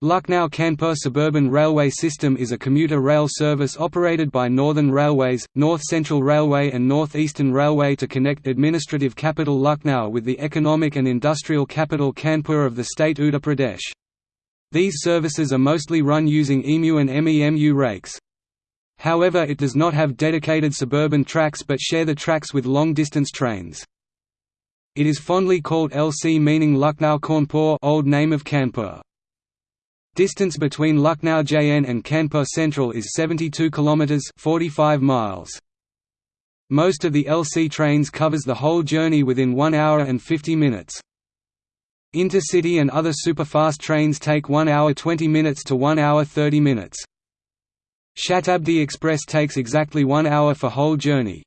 Lucknow-Kanpur Suburban Railway System is a commuter rail service operated by Northern Railways, North Central Railway and North Eastern Railway to connect administrative capital Lucknow with the economic and industrial capital Kanpur of the state Uttar Pradesh. These services are mostly run using EMU and MEMU rakes. However it does not have dedicated suburban tracks but share the tracks with long-distance trains. It is fondly called LC meaning Lucknow Cawnpore old name of Kanpur. Distance between Lucknow JN and Kanpur Central is 72 km 45 miles. Most of the LC trains covers the whole journey within 1 hour and 50 minutes. Intercity and other superfast trains take 1 hour 20 minutes to 1 hour 30 minutes. Shatabdi Express takes exactly 1 hour for whole journey.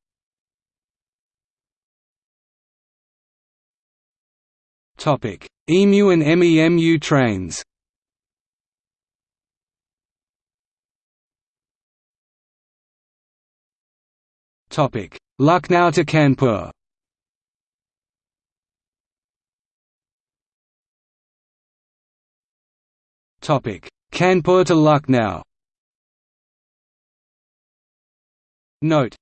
EMU and MEMU trains Lucknow to Kanpur. Topic: Kanpur to Lucknow. Note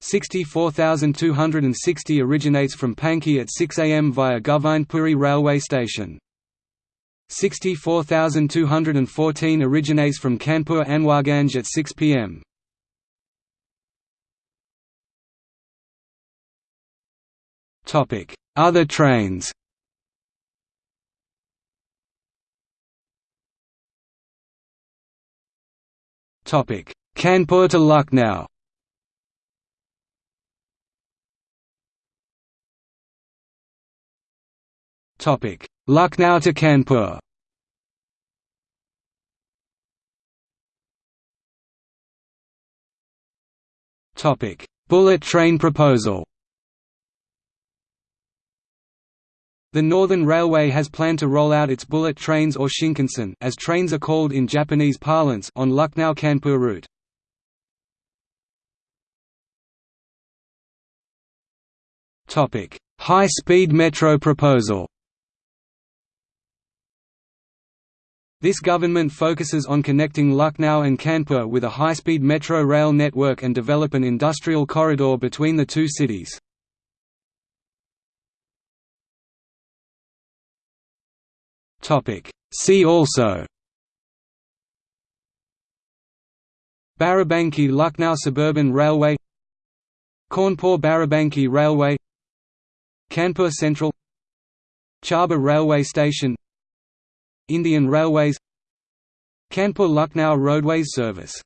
64260 originates from Panki at 6 am via Govindpuri railway station. 64214 originates from Kanpur Anwarganj at 6 pm. Topic: Other trains. Topic: Kanpur to Lucknow. Topic: Lucknow to Kanpur. Topic: Bullet train proposal. The Northern Railway has planned to roll out its bullet trains or Shinkansen as trains are called in Japanese parlance on Lucknow-Kanpur route. Topic: High-speed metro proposal This government focuses on connecting Lucknow and Kanpur with a high-speed metro rail network and develop an industrial corridor between the two cities. See also Barabanki Lucknow Suburban Railway Kanpur Barabanki Railway Kanpur Central Charbagh Railway Station Indian Railways Kanpur Lucknow Roadways Service